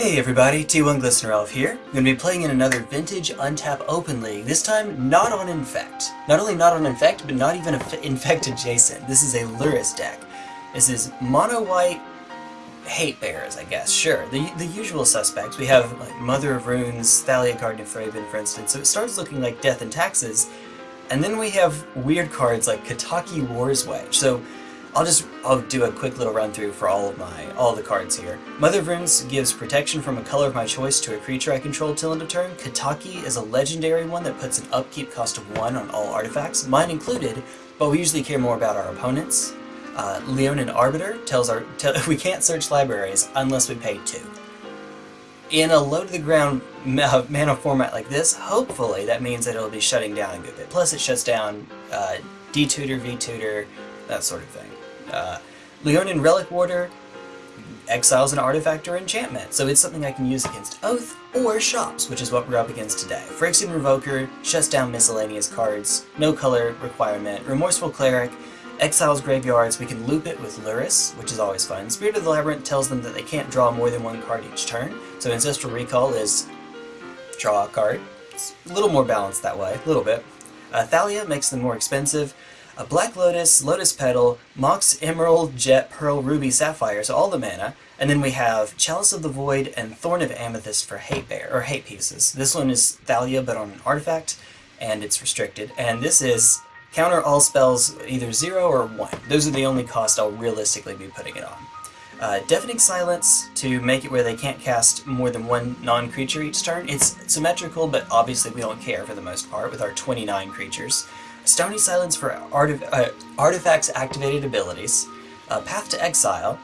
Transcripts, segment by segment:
Hey everybody, T1 Glistener Elf here. I'm going to be playing in another Vintage Untap Open League, this time not on Infect. Not only not on Infect, but not even Infect adjacent. This is a Lurrus deck. This is Mono White Hate Bears, I guess, sure. The, the usual suspects. We have like Mother of Runes, Thalia Guardian of Thraben, for instance, so it starts looking like Death and Taxes, and then we have weird cards like Kataki War's Wage. So I'll just I'll do a quick little run through for all of my all the cards here. Mother of Runes gives protection from a color of my choice to a creature I control till end of turn. Kataki is a legendary one that puts an upkeep cost of one on all artifacts, mine included, but we usually care more about our opponents. Uh, Leonin Arbiter tells our we can't search libraries unless we pay two. In a low to the ground mana format like this, hopefully that means that it'll be shutting down a good bit. Plus it shuts down uh, D-Tutor, V-Tutor, that sort of thing. Uh, Leonin Relic Warder exiles an artifact or enchantment, so it's something I can use against Oath or Shops, which is what we're up against today. Phyrexian Revoker shuts down miscellaneous cards, no color requirement, Remorseful Cleric exiles graveyards, we can loop it with Lurrus, which is always fun. Spirit of the Labyrinth tells them that they can't draw more than one card each turn, so Ancestral Recall is draw a card. It's a little more balanced that way, a little bit. Uh, Thalia makes them more expensive a Black Lotus, Lotus Petal, Mox, Emerald, Jet, Pearl, Ruby, Sapphire, so all the mana. And then we have Chalice of the Void and Thorn of Amethyst for hate bear or hate pieces. This one is Thalia but on an artifact, and it's restricted. And this is counter all spells either 0 or 1. Those are the only cost I'll realistically be putting it on. Uh, Deafening Silence to make it where they can't cast more than one non-creature each turn. It's symmetrical, but obviously we don't care for the most part with our 29 creatures. Stony Silence for artif uh, artifacts activated abilities, uh, Path to Exile,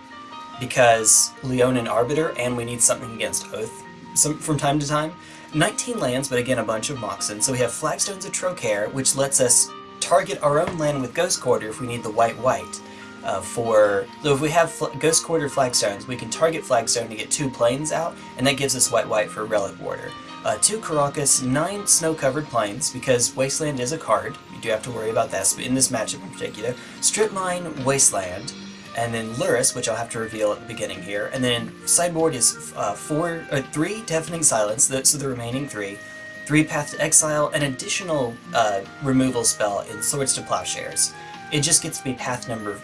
because Leonin Arbiter, and we need something against Oath some, from time to time. 19 lands, but again a bunch of Moxen. So we have Flagstones of Trokair, which lets us target our own land with Ghost Quarter if we need the white-white. Uh, for so if we have Ghost Quarter Flagstones, we can target Flagstone to get two plains out, and that gives us white-white for Relic Warder. Uh, two Karakas, nine snow-covered plains, because Wasteland is a card. You do have to worry about that in this matchup in particular. Strip Mine, Wasteland, and then Lurrus, which I'll have to reveal at the beginning here. And then sideboard is uh, four, uh, three Deafening Silence, so the remaining three. Three Path to Exile, an additional uh, removal spell in Swords to Plowshares. It just gets be path number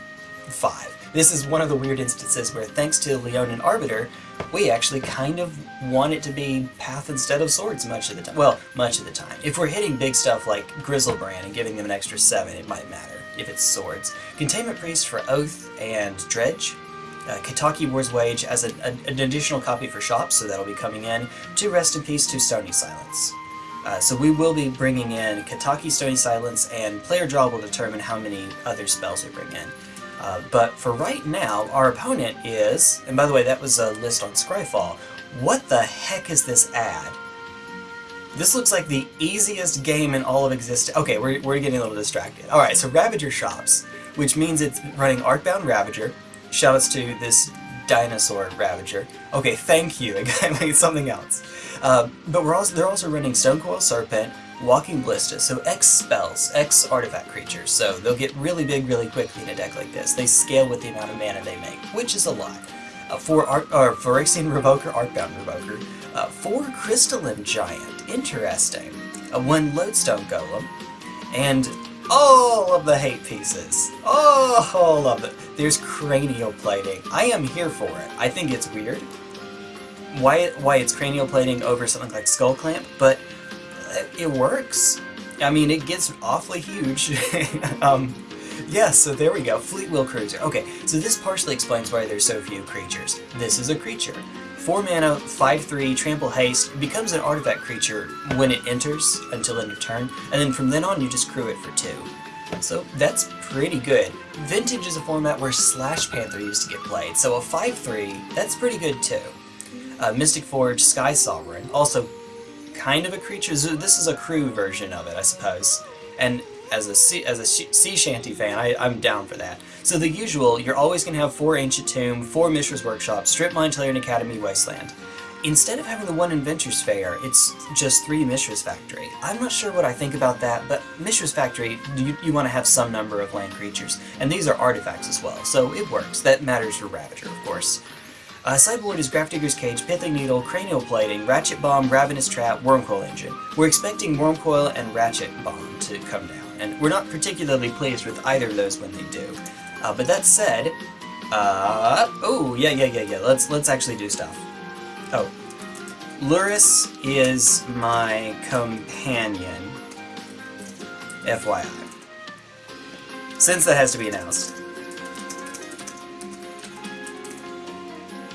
five. This is one of the weird instances where, thanks to Leonin Arbiter, we actually kind of want it to be Path instead of Swords much of the time. Well, much of the time. If we're hitting big stuff like Griselbrand and giving them an extra 7, it might matter if it's Swords. Containment Priest for Oath and Dredge. Uh, Kataki War's Wage as a, a, an additional copy for shops, so that'll be coming in. Two Rest in Peace, two Stony Silence. Uh, so we will be bringing in Kataki Stony Silence, and player draw will determine how many other spells we bring in. Uh, but for right now, our opponent is, and by the way, that was a list on Scryfall. What the heck is this ad? This looks like the easiest game in all of existence. Okay, we're, we're getting a little distracted. Alright, so Ravager Shops, which means it's running Arcbound Ravager. Shoutouts to this dinosaur Ravager. Okay, thank you. I made something else. Uh, but we're also they're also running Stonecoil Serpent, Walking Ballista, so X spells, X artifact creatures, so they'll get really big really quickly in a deck like this. They scale with the amount of mana they make, which is a lot. Uh, for or Phyrexian Revoker, Arcbound Revoker, uh, for Crystalline Giant, interesting. Uh, one Lodestone Golem, and all of the hate pieces. Oh, all of it. There's cranial plating. I am here for it. I think it's weird why why it's cranial plating over something like Skull Clamp, but it works. I mean, it gets awfully huge. um, yeah, so there we go. Fleetwheel Cruiser. Okay, so this partially explains why there's so few creatures. This is a creature. 4 mana, 5-3, Trample Haste, becomes an artifact creature when it enters until end of turn, and then from then on you just crew it for 2. So that's pretty good. Vintage is a format where Slash Panther used to get played, so a 5-3, that's pretty good too. Uh, Mystic Forge, Sky Sovereign, also kind of a creature. This is a crew version of it, I suppose. And as a sea, as a sea shanty fan, I, I'm down for that. So the usual, you're always going to have four Ancient Tomb, four Mishra's Workshop, Strip Mine, Tolarian Academy, Wasteland. Instead of having the one Inventors Fair, it's just three Mishra's Factory. I'm not sure what I think about that, but Mishra's Factory, you, you want to have some number of land creatures, and these are artifacts as well, so it works. That matters for Ravager, of course. Uh, sideboard is Grafdigger's Cage, Pithing Needle, Cranial Plating, Ratchet Bomb, Ravenous Trap, Wormcoil Engine. We're expecting Wormcoil and Ratchet Bomb to come down, and we're not particularly pleased with either of those when they do. Uh, but that said, uh, oh, yeah, yeah, yeah, yeah, let's, let's actually do stuff. Oh. Lurrus is my companion, FYI. Since that has to be announced.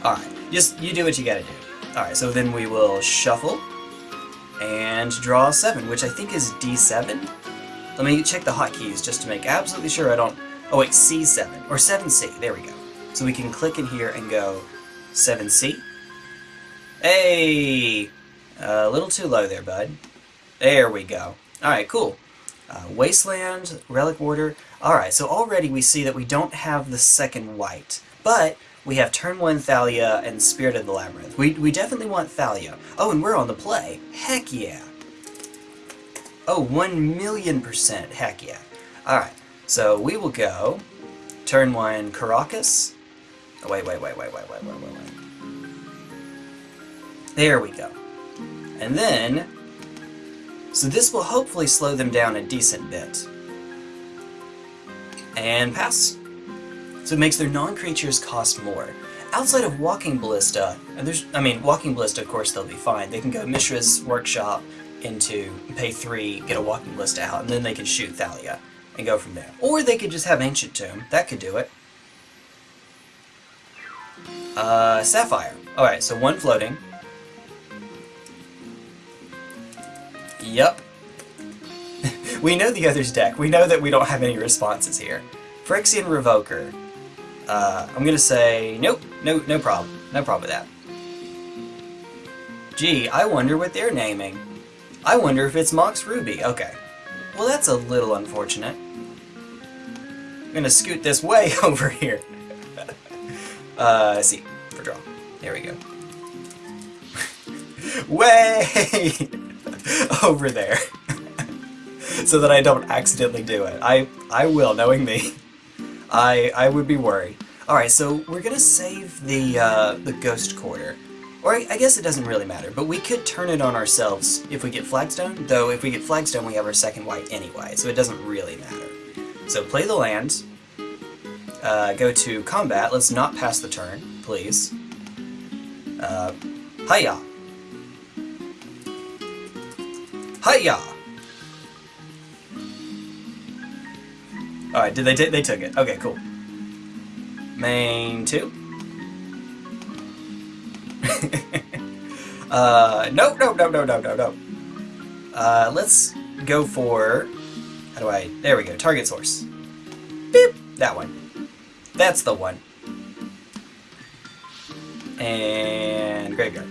Alright, just you do what you gotta do. Alright, so then we will shuffle and draw 7, which I think is D7? Let me check the hotkeys just to make absolutely sure I don't... Oh wait, C7, or 7C, there we go. So we can click in here and go 7C. Hey! A little too low there, bud. There we go. Alright, cool. Uh, Wasteland, Relic Warder. Alright, so already we see that we don't have the second white. But we have turn 1 Thalia and Spirit of the Labyrinth. We, we definitely want Thalia. Oh, and we're on the play. Heck yeah. Oh, 1 million percent. Heck yeah. Alright, so we will go turn 1 Karakas. Oh, wait, wait, wait, wait, wait, wait, wait, wait, wait. There we go. And then, so this will hopefully slow them down a decent bit. And pass. So it makes their non-creatures cost more. Outside of Walking Ballista, and there's, I mean, Walking Ballista, of course, they'll be fine. They can go Mishra's Workshop into pay three, get a Walking Ballista out, and then they can shoot Thalia and go from there. Or they could just have Ancient Tomb. That could do it. Uh, Sapphire. Alright, so one floating. Yep. we know the other's deck. We know that we don't have any responses here. Phyrexian Revoker. Uh, I'm gonna say, nope, no, no problem. No problem with that. Gee, I wonder what they're naming. I wonder if it's Mox Ruby. Okay. Well, that's a little unfortunate. I'm gonna scoot this way over here. uh, see, for draw. There we go. way over there. so that I don't accidentally do it. I, I will, knowing me. I I would be worried. Alright, so we're gonna save the, uh, the Ghost Quarter. Or I, I guess it doesn't really matter, but we could turn it on ourselves if we get Flagstone, though if we get Flagstone we have our second white anyway, so it doesn't really matter. So play the land, uh, go to combat, let's not pass the turn, please. Uh, hiya! Hiya! Alright, did they take they took it. Okay, cool. Main two. uh, no, no, no, no, no, no, no. Uh, let's go for... How do I... There we go. Target source. Beep! That one. That's the one. And graveyard.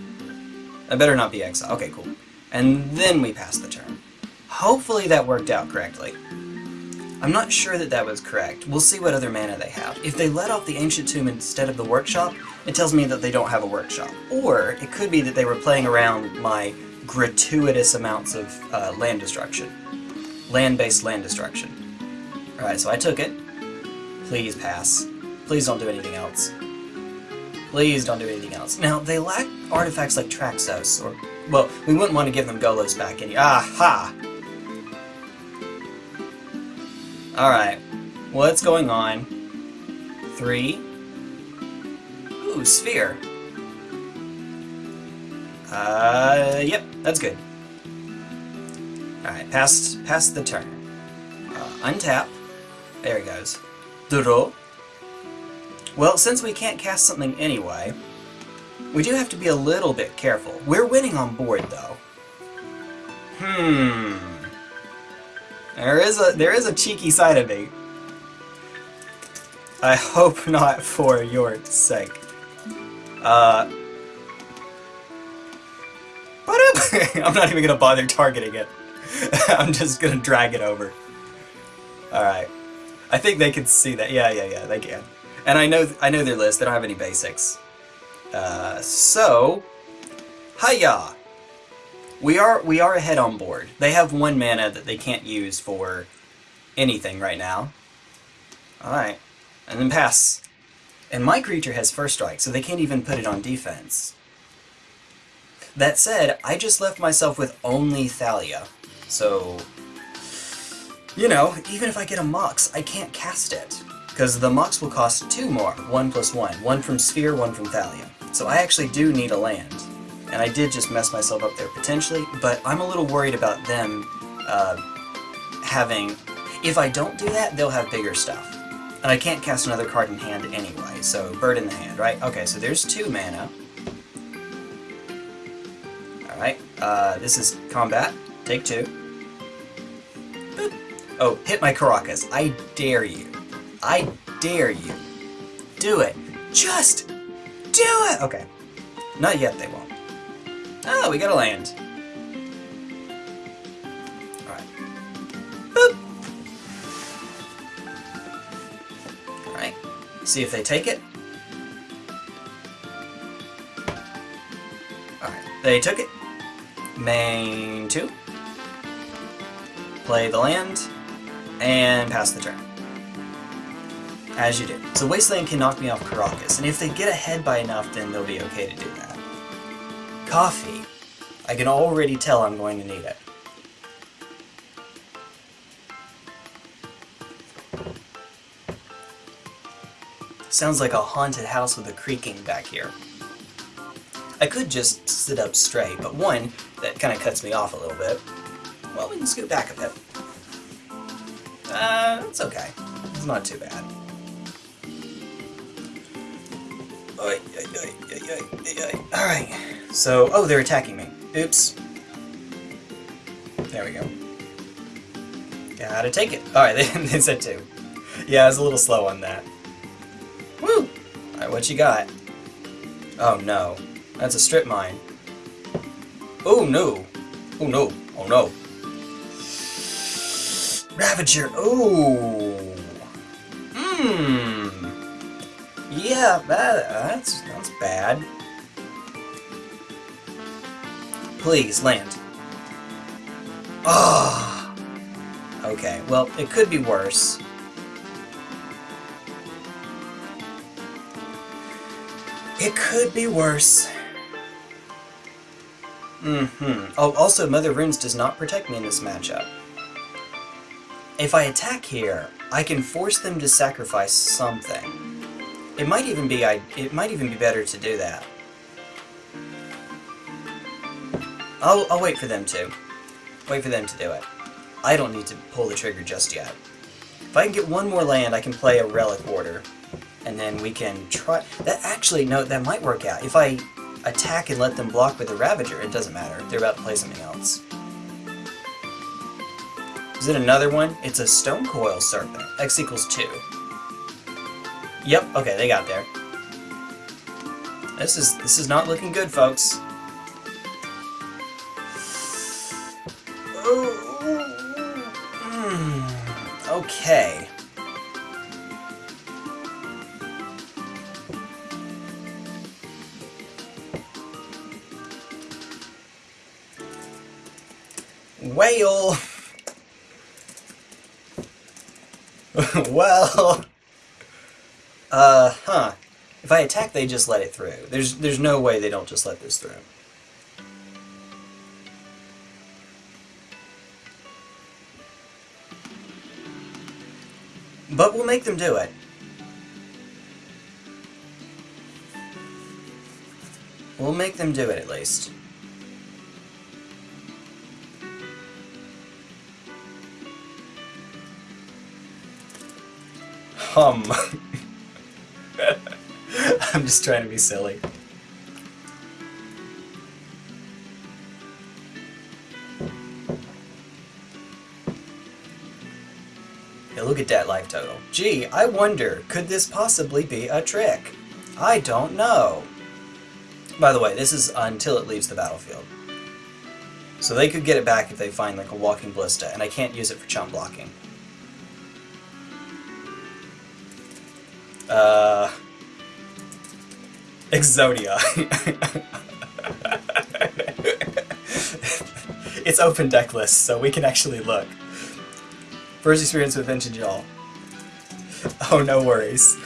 I better not be exile. Okay, cool. And then we pass the turn. Hopefully that worked out correctly. I'm not sure that that was correct. We'll see what other mana they have. If they let off the Ancient Tomb instead of the Workshop, it tells me that they don't have a Workshop. Or it could be that they were playing around my gratuitous amounts of uh, land destruction. Land-based land destruction. Alright, so I took it. Please pass. Please don't do anything else. Please don't do anything else. Now, they lack artifacts like Traxos, or... Well, we wouldn't want to give them Golos back any... Aha! Alright. What's going on? Three. Ooh, sphere. Uh, yep, that's good. Alright, past, past the turn. Uh, untap. There he goes. Draw. Well, since we can't cast something anyway, we do have to be a little bit careful. We're winning on board, though. Hmm... There is a there is a cheeky side of me. I hope not for your sake. Uh, I'm not even gonna bother targeting it. I'm just gonna drag it over. Alright. I think they can see that. Yeah, yeah, yeah, they can. And I know I know their list, they don't have any basics. Uh, so... Hiya! We are we are ahead on board. They have one mana that they can't use for anything right now. Alright. And then pass. And my creature has first strike, so they can't even put it on defense. That said, I just left myself with only Thalia. So, you know, even if I get a Mox, I can't cast it. Because the Mox will cost two more, one plus one. One from Sphere, one from Thalia. So I actually do need a land. And I did just mess myself up there potentially, but I'm a little worried about them uh, having... If I don't do that, they'll have bigger stuff. And I can't cast another card in hand anyway, so bird in the hand, right? Okay, so there's two mana. Alright, uh, this is combat. Take two. Boop. Oh, hit my Karakas. I dare you. I dare you. Do it. Just do it! Okay. Not yet, they won't. Oh, we got a land. Alright. Boop! Alright. See if they take it. Alright. They took it. Main 2. Play the land. And pass the turn. As you do. So Wasteland can knock me off Karakas, and if they get ahead by enough, then they'll be okay to do that. Coffee. I can already tell I'm going to need it. Sounds like a haunted house with a creaking back here. I could just sit up straight, but one, that kind of cuts me off a little bit. Well, we can scoot back a bit. Uh, it's okay. It's not too bad. Alright, so, oh, they're attacking me. Oops. There we go. Gotta take it. Alright, they, they said two. Yeah, I was a little slow on that. Woo! Alright, what you got? Oh no. That's a strip mine. Oh no! Oh no! Oh no! Ravager! Oh! Mmm! Yeah, that, that's, that's bad. Please, land. Oh! Okay, well, it could be worse. It could be worse. Mm-hmm. Oh, also, Mother Runes does not protect me in this matchup. If I attack here, I can force them to sacrifice something. It might even be I. It might even be better to do that. I'll, I'll wait for them to. Wait for them to do it. I don't need to pull the trigger just yet. If I can get one more land, I can play a Relic Warder. And then we can try... That actually, no, that might work out. If I attack and let them block with a Ravager, it doesn't matter. They're about to play something else. Is it another one? It's a Stone Coil Serpent. X equals 2. Yep, okay, they got there. This is this is not looking good, folks. Hmm, okay. Whale! well... Uh, huh. If I attack, they just let it through. There's, there's no way they don't just let this through. But we'll make them do it. We'll make them do it, at least. Hum. I'm just trying to be silly. Hey, look at that life total. Gee, I wonder, could this possibly be a trick? I don't know. By the way, this is until it leaves the battlefield. So they could get it back if they find like a walking ballista, and I can't use it for chump blocking. Uh, Exodia. it's open deck list, so we can actually look. First experience with Vintage Y'all. Oh, no worries.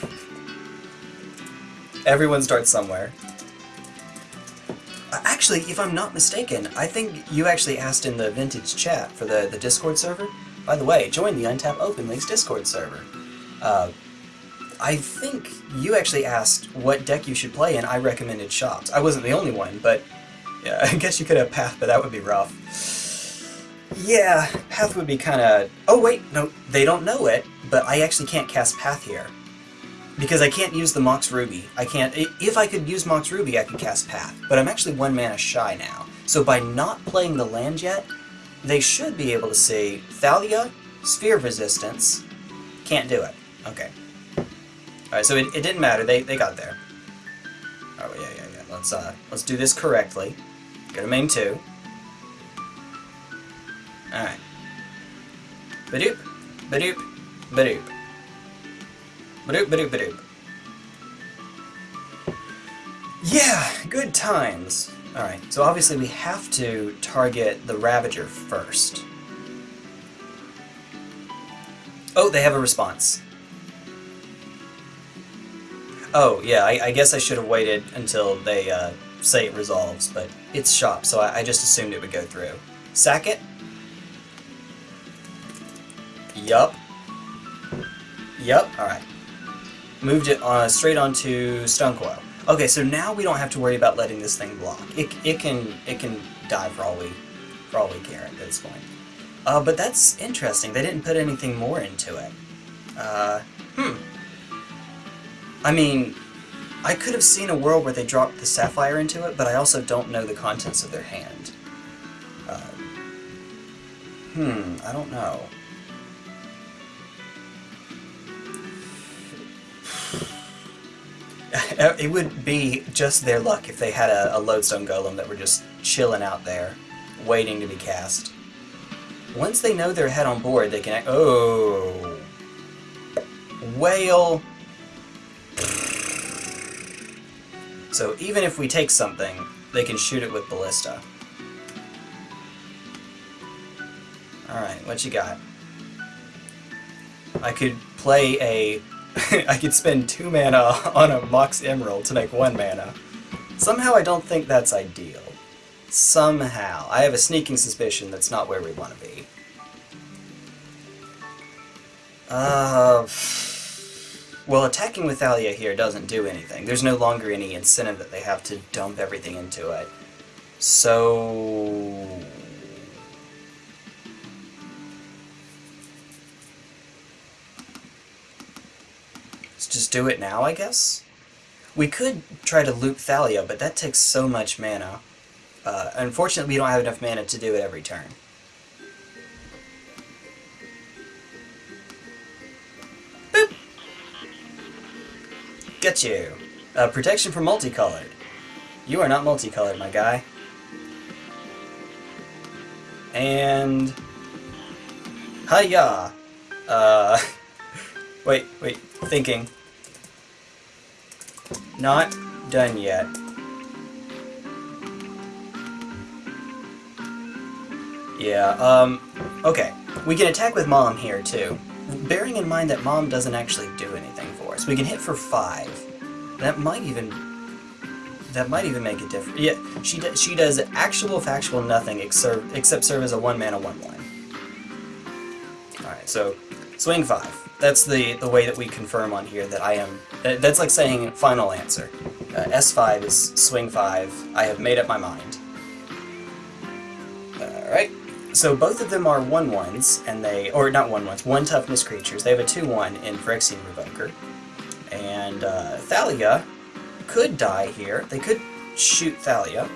Everyone starts somewhere. Uh, actually, if I'm not mistaken, I think you actually asked in the Vintage chat for the, the Discord server. By the way, join the Untap Open League Discord server. Uh, I think you actually asked what deck you should play, and I recommended Shops. I wasn't the only one, but yeah, I guess you could have Path, but that would be rough. Yeah, Path would be kind of... Oh wait, no, they don't know it, but I actually can't cast Path here. Because I can't use the Mox Ruby. I can't... If I could use Mox Ruby, I could cast Path. But I'm actually one mana shy now. So by not playing the land yet, they should be able to see Thalia, Sphere Resistance. Can't do it. Okay. Alright, so it, it didn't matter. They, they got there. Oh, yeah, yeah, yeah. Let's, uh, let's do this correctly. Go to main 2. Alright. Badoop, badoop, badoop. Badoop, badoop, badoop. Yeah, good times. Alright, so obviously we have to target the Ravager first. Oh, they have a response. Oh, yeah, I, I guess I should have waited until they uh, say it resolves, but it's shop, so I, I just assumed it would go through. Sack it, Yup. Yup, alright. Moved it on, straight onto Stone Coil. Okay, so now we don't have to worry about letting this thing block. It, it can it can die for all we for all we care at this point. Uh, but that's interesting. They didn't put anything more into it. Uh, hmm. I mean, I could have seen a world where they dropped the Sapphire into it, but I also don't know the contents of their hand. Uh, hmm, I don't know. it would be just their luck if they had a, a lodestone golem that were just chilling out there, waiting to be cast. Once they know they're head on board, they can... Oh! Whale! So even if we take something, they can shoot it with Ballista. Alright, what you got? I could play a I could spend two mana on a Mox Emerald to make one mana. Somehow I don't think that's ideal. Somehow. I have a sneaking suspicion that's not where we want to be. Uh... Well, attacking with Thalia here doesn't do anything. There's no longer any incentive that they have to dump everything into it. So... Let's just do it now, I guess? We could try to loop Thalia, but that takes so much mana. Uh, unfortunately, we don't have enough mana to do it every turn. Get you! Uh, protection for multicolored. You are not multicolored, my guy. And... Hiya! Uh... wait, wait, thinking. Not done yet. Yeah, um, okay. We can attack with Mom here, too. Bearing in mind that Mom doesn't actually do us. We can hit for five. That might even... That might even make a difference. Yeah, she, do, she does actual factual nothing except, except serve as a one-mana one-one. Alright, so swing five. That's the, the way that we confirm on here that I am... That's like saying final answer. Uh, S5 is swing 5. I have made up my mind. Alright. So both of them are 1-1s, and they... Or not 1-1s, 1 toughness creatures. They have a 2-1 in Phyrexian Revoker. And uh, Thalia could die here. They could shoot Thalia.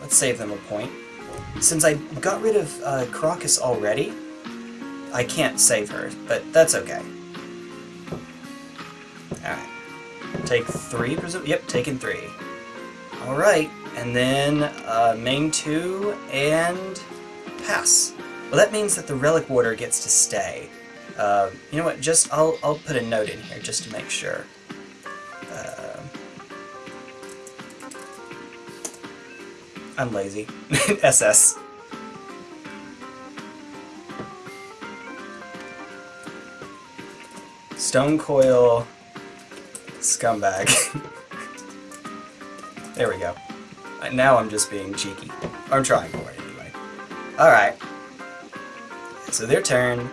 Let's save them a point. Since I got rid of uh, already, I can't save her, but that's okay. Alright. Take three? Yep, taking three. Alright, and then uh, main two and pass. Well, that means that the Relic Warder gets to stay. Uh, you know what, just, I'll, I'll put a note in here just to make sure. I'm lazy. SS. Stone Coil Scumbag. There we go. Now I'm just being cheeky. I'm trying for it anyway. Alright. So their turn.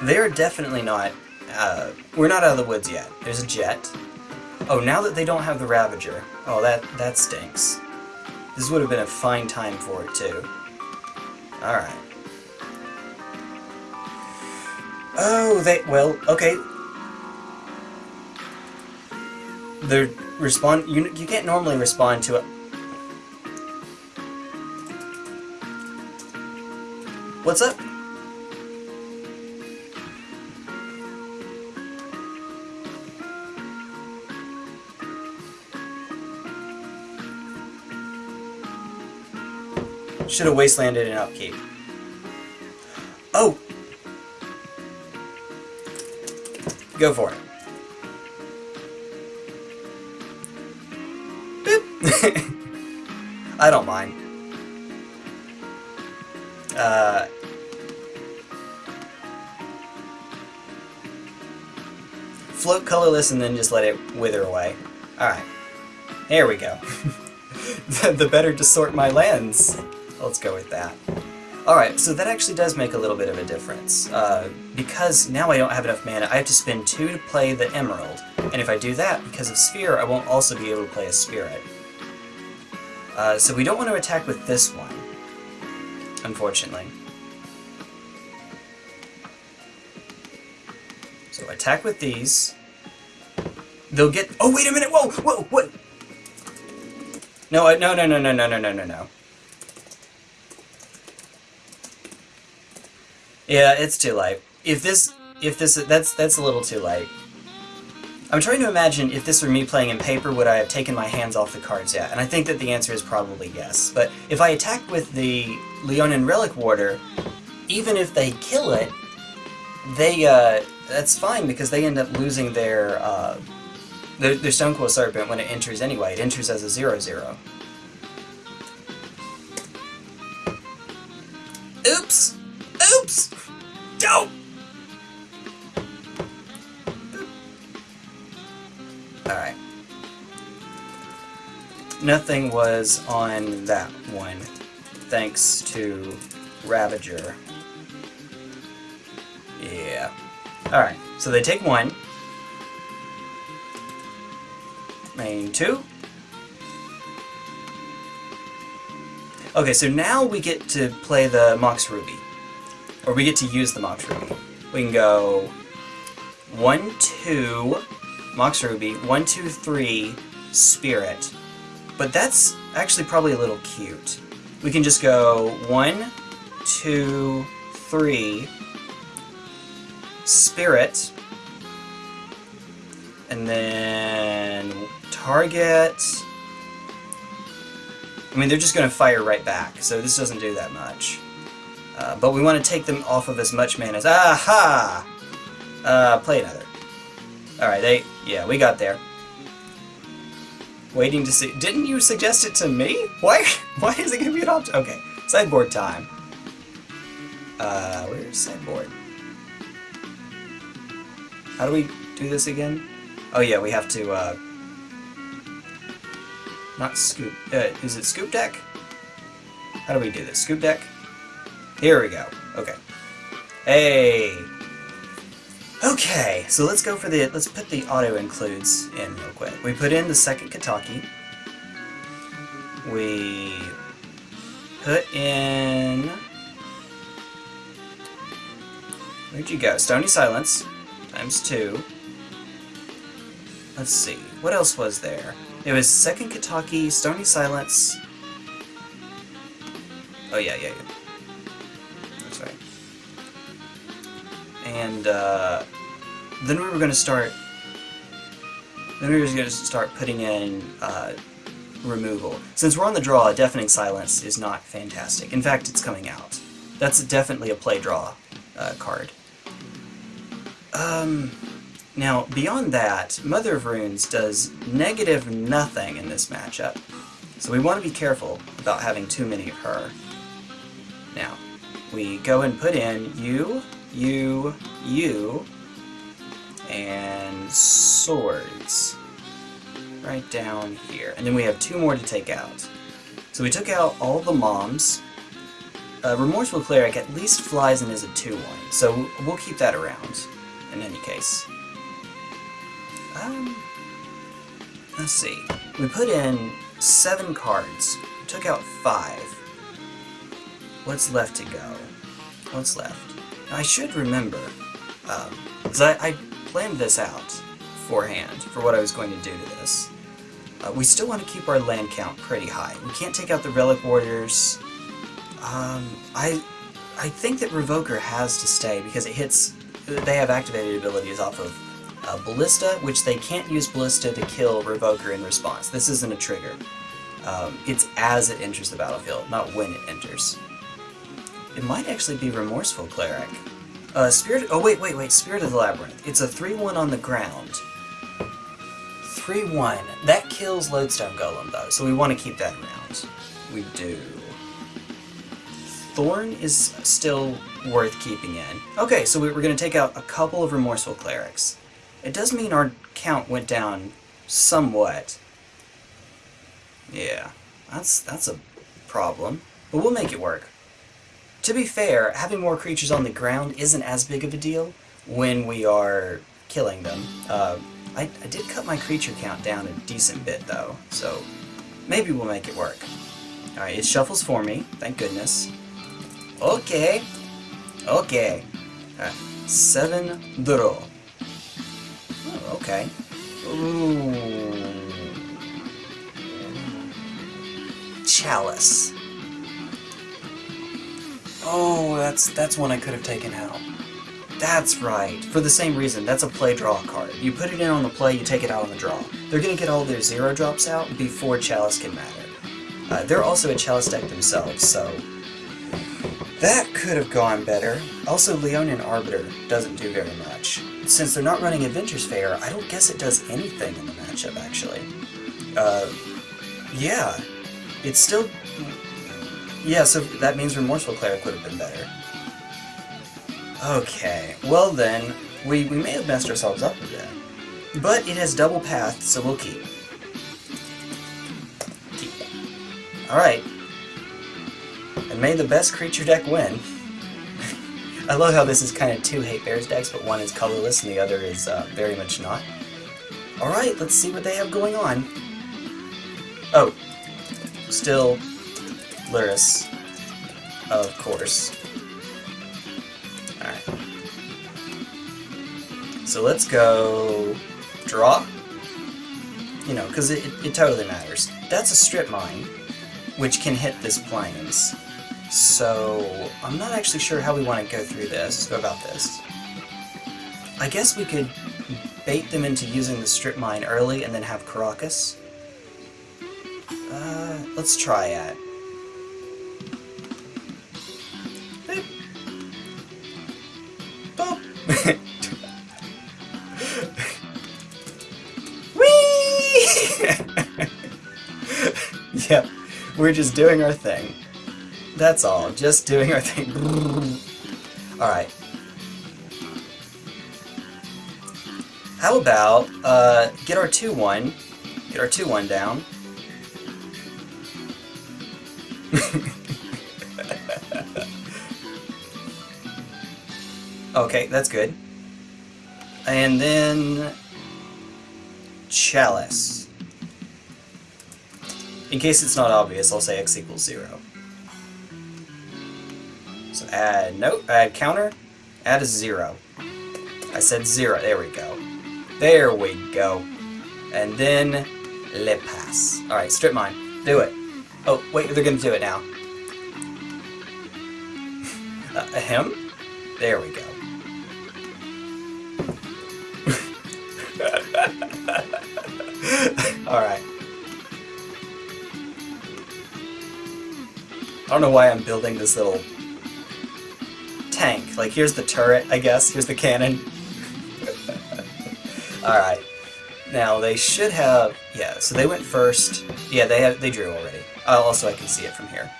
They're definitely not... Uh, we're not out of the woods yet. There's a jet. Oh, now that they don't have the Ravager. Oh, that, that stinks. This would have been a fine time for it, too. Alright. Oh, they... Well, okay. They're respond... You, you can't normally respond to a... What's up? Should have wastelanded in upkeep. Oh! Go for it. I don't mind. Uh, float colorless and then just let it wither away. Alright. There we go. the, better to sort my lands. Let's go with that. Alright, so that actually does make a little bit of a difference. Uh, because now I don't have enough mana, I have to spend two to play the Emerald. And if I do that, because of Sphere, I won't also be able to play a Spirit. Uh, so we don't want to attack with this one, unfortunately. So attack with these. They'll get- Oh, wait a minute! Whoa! Whoa! What? No, no, no, no, no, no, no, no, no, no. Yeah, it's too late. If this, if this, that's that's a little too late. I'm trying to imagine if this were me playing in paper, would I have taken my hands off the cards yet? And I think that the answer is probably yes. But if I attack with the Leonin Relic Warder, even if they kill it, they, uh, that's fine because they end up losing their, uh, their, their Stonecoil Serpent when it enters anyway. It enters as a 0-0. Nothing was on that one, thanks to Ravager. Yeah. Alright, so they take one. Main two. Okay, so now we get to play the Mox Ruby. Or we get to use the Mox Ruby. We can go one, two, Mox Ruby, one, two, three, Spirit. But that's actually probably a little cute. We can just go one, two, three, Spirit, and then target. I mean, they're just going to fire right back, so this doesn't do that much. Uh, but we want to take them off of as much mana as... Aha! Uh, play another. Alright, they... Yeah, we got there. Waiting to see... Didn't you suggest it to me? Why, why is it to be an option? Okay, sideboard time. Uh, where's sideboard? How do we do this again? Oh yeah, we have to, uh... Not scoop... Uh, is it scoop deck? How do we do this? Scoop deck? Here we go. Okay. Hey! Okay, so let's go for the... Let's put the auto includes in real quick. We put in the second Kataki. We put in... Where'd you go? Stony Silence times two. Let's see, what else was there? It was second Kataki, Stony Silence. Oh yeah, yeah, yeah. And uh, then we were going to start. Then we were going to start putting in uh, removal. Since we're on the draw, Deafening Silence is not fantastic. In fact, it's coming out. That's definitely a play draw uh, card. Um, now, beyond that, Mother of Runes does negative nothing in this matchup, so we want to be careful about having too many of her. Now, we go and put in you, you, you, and swords. right down here. And then we have two more to take out. So we took out all the moms. Uh, Remorseful Cleric at least flies and is a 2-1, so we'll keep that around, in any case. Um, let's see. We put in seven cards. Took out five. What's left to go? What's left? I should remember, because um, I, I planned this out beforehand for what I was going to do to this. Uh, we still want to keep our land count pretty high. We can't take out the Relic Warders. Um, I, I think that Revoker has to stay because it hits... They have activated abilities off of uh, Ballista, which they can't use Ballista to kill Revoker in response. This isn't a trigger. Um, it's as it enters the battlefield, not when it enters. It might actually be Remorseful Cleric. Uh, Spirit... Oh, wait, wait, wait. Spirit of the Labyrinth. It's a 3-1 on the ground. 3-1. That kills Lodestone Golem, though, so we want to keep that around. We do. Thorn is still worth keeping in. Okay, so we're going to take out a couple of Remorseful Clerics. It does mean our count went down somewhat. Yeah, that's, that's a problem. But we'll make it work. To be fair, having more creatures on the ground isn't as big of a deal when we are killing them. Uh, I, I did cut my creature count down a decent bit, though, so maybe we'll make it work. Alright, it shuffles for me, thank goodness. Okay. Okay. Alright, seven draw. Oh, okay. Ooh. Chalice. Oh, that's that's one I could have taken out. That's right. For the same reason, that's a play-draw card. You put it in on the play, you take it out on the draw. They're going to get all their zero drops out before Chalice can matter. Uh, they're also a Chalice deck themselves, so... That could have gone better. Also, Leonin Arbiter doesn't do very much. Since they're not running Inventors Fair, I don't guess it does anything in the matchup, actually. Uh, yeah. It's still... Yeah, so that means Remorseful Cleric would have been better. Okay, well then, we, we may have messed ourselves up a bit. But it has double path, so we'll keep. Keep. Alright. And may the best creature deck win. I love how this is kind of two Hate Bears decks, but one is colorless and the other is uh, very much not. Alright, let's see what they have going on. Oh. Still Of course. Alright. So let's go draw. You know, because it, it, it totally matters. That's a strip mine, which can hit this plains. So I'm not actually sure how we want to go through this, go about this. I guess we could bait them into using the strip mine early and then have Karakas. Uh, let's try it. yep, we're just doing our thing. That's all, just doing our thing. Alright. How about, uh, get our 2-1, get our 2-1 down. Okay, that's good. And then... Chalice. In case it's not obvious, I'll say x equals 0. So add, note, add counter, add a 0. I said 0, there we go. There we go. And then, le pass. Alright, strip mine. Do it. Oh, wait, they're gonna do it now. uh, him? There we go. Alright. I don't know why I'm building this little tank. Like, here's the turret, I guess. Here's the cannon. Alright. Now, they should have... Yeah, so they went first. Yeah, they have, they drew already. Uh, also, I can see it from here.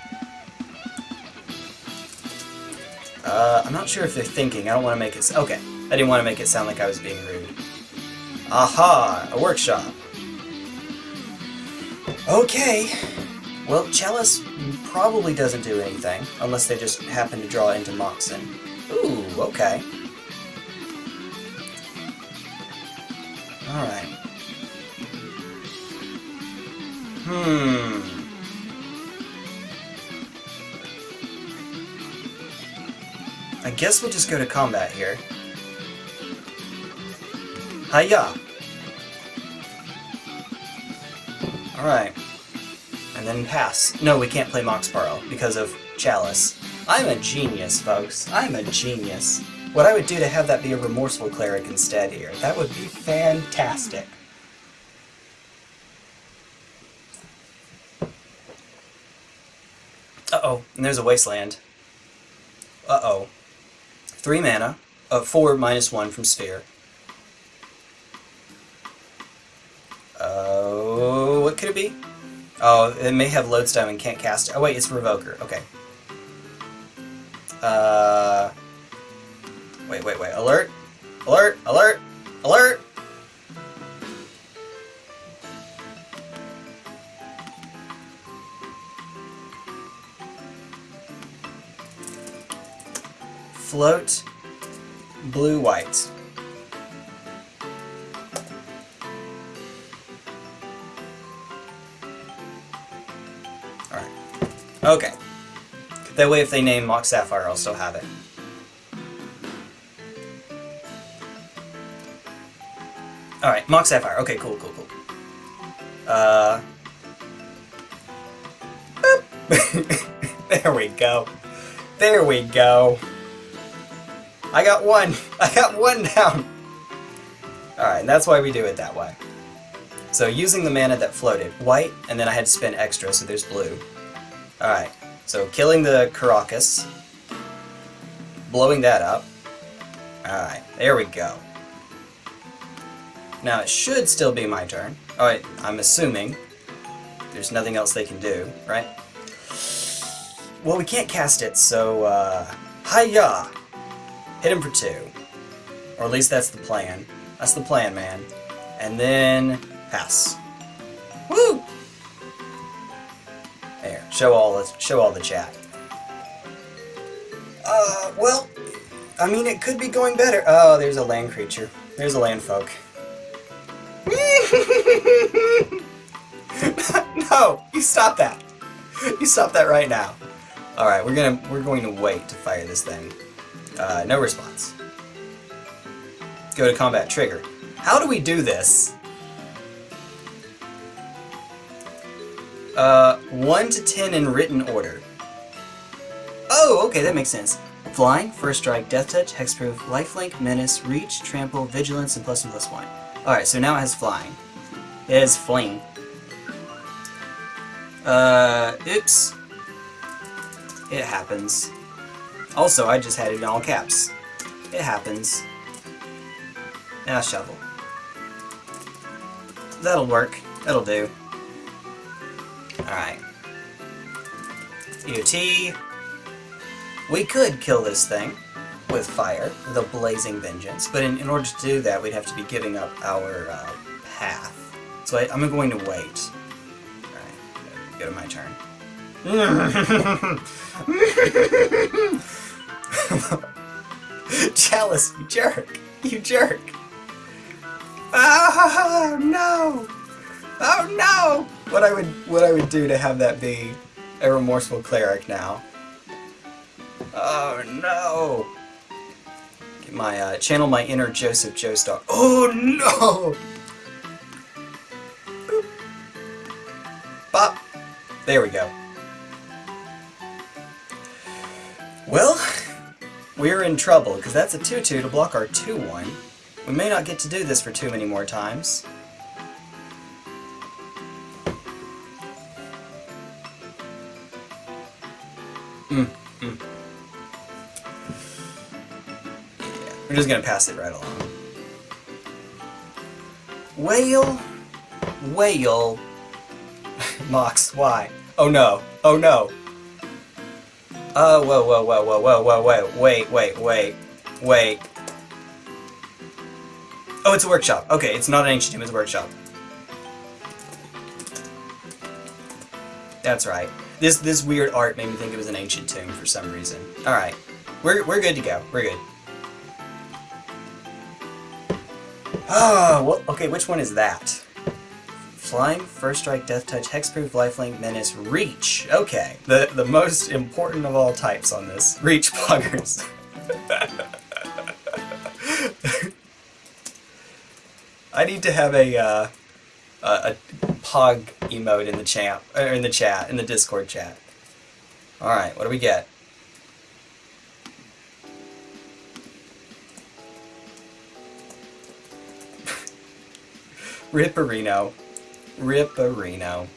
Uh, I'm not sure if they're thinking. I don't want to make it... Okay. I didn't want to make it sound like I was being rude. Aha! A workshop. Okay. Well, Chalice probably doesn't do anything, unless they just happen to draw into Moxen. Ooh, okay. Alright. Hmm. I guess we'll just go to combat here. Hiya! Alright. And then pass. No, we can't play Mox Pearl because of Chalice. I'm a genius, folks. I'm a genius. What I would do to have that be a remorseful cleric instead here. That would be fantastic. Uh-oh, and there's a wasteland. Uh-oh. Three mana, uh, four minus one from Sphere. Oh, what could it be? Oh, it may have Lodestone and can't cast. Oh wait, it's Revoker. Okay. If they name Mox Sapphire, I'll still have it. Alright, Mox Sapphire. Okay, cool, cool, cool. Uh... there we go. There we go. I got one. I got one down. Alright, and that's why we do it that way. So using the mana that floated, white, and then I had to extra, so there's blue. Alright, so killing the Karakas, blowing that up. Alright, there we go. Now it should still be my turn. Alright, I'm assuming. There's nothing else they can do, right? Well, we can't cast it, so, uh... Hiya! Hit him for two. Or at least that's the plan. That's the plan, man. And then... Pass. Show all the, show all the chat. Uh, well... I mean, it could be going better. Oh, there's a land creature. There's a land folk. no, you stop that. You stop that right now. All right, we're gonna we're going to wait to fire this thing. Uh, no response. Go to combat trigger. How do we do this? Uh, 1 to 10 in written order. Oh, okay, that makes sense. Flying, First Strike, Death Touch, Hexproof, Lifelink, Menace, Reach, Trample, Vigilance, and plus and plus one. Alright, so now it has Flying. It has Fling. Uh, oops. It happens. Also, I just had it in all caps. It happens. Now shovel. That'll work. That'll do. Alright. UT. We could kill this thing with fire, the Blazing Vengeance, but in, in order to do that, we'd have to be giving up our uh, path. So I, am going to wait. Alright, go to my turn. Chalice, you jerk! You jerk! Oh no! Oh no! What I would what I would do to have that be a remorseful cleric now. Oh no! Get my uh, channel my inner Joseph Joestar. Oh no! Boop. Bop. There we go. Well, we're in trouble, because that's a 2-2 to block our 2-1. We may not get to do this for too many more times. Mm, mm. We're just gonna pass it right along. Whale, whale, Mox, why? Oh no, oh no. Oh, whoa, whoa, whoa, whoa, whoa, whoa, whoa, wait, wait, wait, wait. Oh, it's a workshop. Okay, it's not an ancient tomb, it's a workshop. That's right. This this weird art made me think it was an ancient tomb for some reason. Alright. We're, we're good to go. We're good. Oh, okay, which one is that? Flying, First Strike, Death Touch, Hexproof, Lifelink, Menace, Reach. Okay, the, the most important of all types on this. Reach Poggers. I need to have a, uh, a, a Pog emote in the chat, or in the chat, in the Discord chat. Alright, what do we get? Ripperino. Ripperino.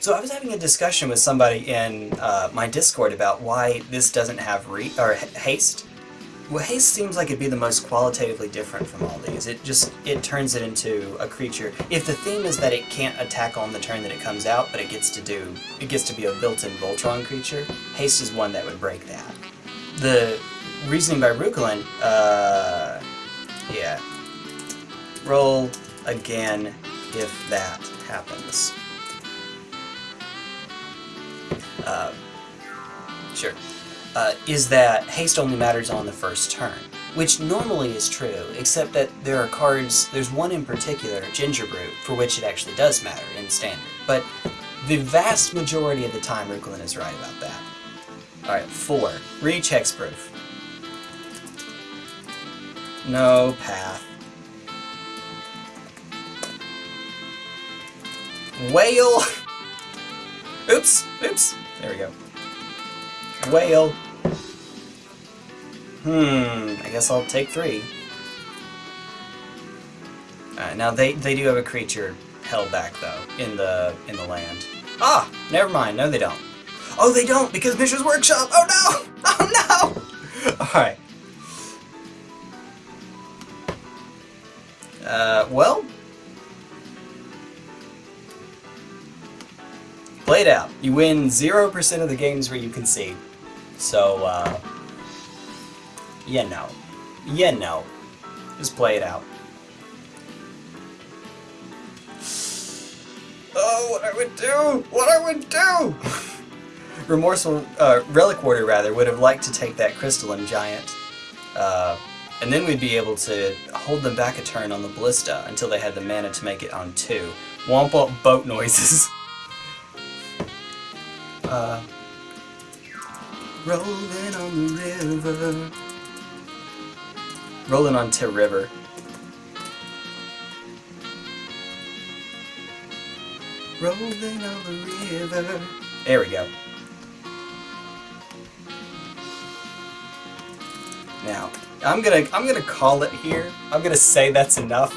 So I was having a discussion with somebody in uh, my Discord about why this doesn't have re or haste. Well, haste seems like it'd be the most qualitatively different from all these. It just it turns it into a creature. If the theme is that it can't attack on the turn that it comes out, but it gets to do it gets to be a built-in Voltron creature, haste is one that would break that. The reasoning by Rukulin, uh, yeah. Roll again if that happens. Uh, sure. Uh, is that haste only matters on the first turn, which normally is true, except that there are cards, there's one in particular, Gingerbrute, for which it actually does matter in Standard. But the vast majority of the time, Rukulin is right about that. Alright, four. Reach Hexproof. No path. Whale! Oops, oops. There we go. Whale. Hmm, I guess I'll take three. Alright, now they, they do have a creature held back, though, in the in the land. Ah! Never mind, no they don't. Oh, they don't, because Mishra's Workshop! Oh no! Oh no! Alright. Uh, well... Play it out. You win 0% of the games where you concede. So, uh... Yeah, no. Yeah, no. Just play it out. Oh, what I would do! What I would do! Remorseful, uh, Relic Warder, rather, would have liked to take that Crystalline Giant. Uh, and then we'd be able to hold them back a turn on the Ballista until they had the mana to make it on two. Womp womp boat noises. uh, rolling on the river. Rolling on to river. Rolling on the river. There we go. Now, I'm gonna I'm gonna call it here. I'm gonna say that's enough.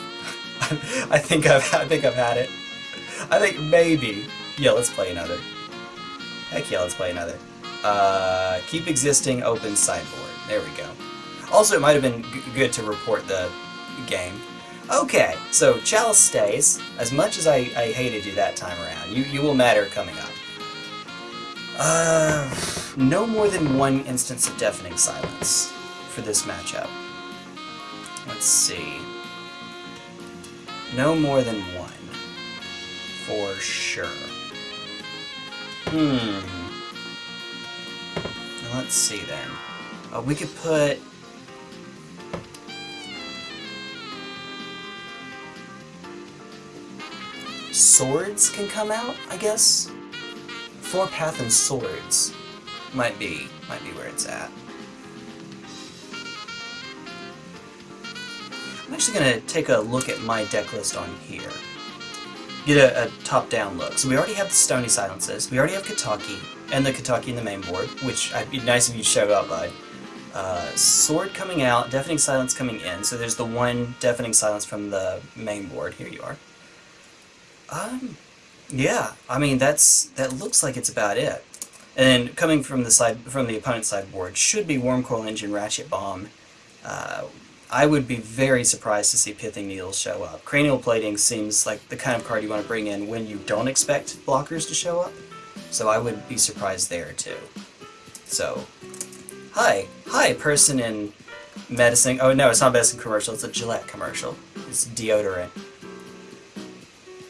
I think I've I think I've had it. I think maybe. Yeah, let's play another. Heck yeah, let's play another. Uh, keep existing open sideboard. There we go. Also, it might have been good to report the game. Okay, so Chalice stays. As much as I, I hated you that time around, you, you will matter coming up. Uh, no more than one instance of Deafening Silence for this matchup. Let's see. No more than one. For sure. Hmm. Let's see then. Uh, we could put... Swords can come out, I guess? Four Path and Swords might be, might be where it's at. I'm actually going to take a look at my deck list on here. Get a, a top-down look. So we already have the Stony Silences, we already have Kataki, and the Kataki in the main board, which I'd be nice if you showed up, bud. Uh, sword coming out, Deafening Silence coming in, so there's the one Deafening Silence from the main board. Here you are. Um, yeah, I mean, that's that looks like it's about it. And coming from the side from the opponent's sideboard should be Wurmcoil Engine, Ratchet Bomb. Uh, I would be very surprised to see Pithing Needles show up. Cranial Plating seems like the kind of card you want to bring in when you don't expect blockers to show up, so I would be surprised there too. So, hi, hi, person in medicine. Oh no, it's not medicine commercial. It's a Gillette commercial. It's deodorant.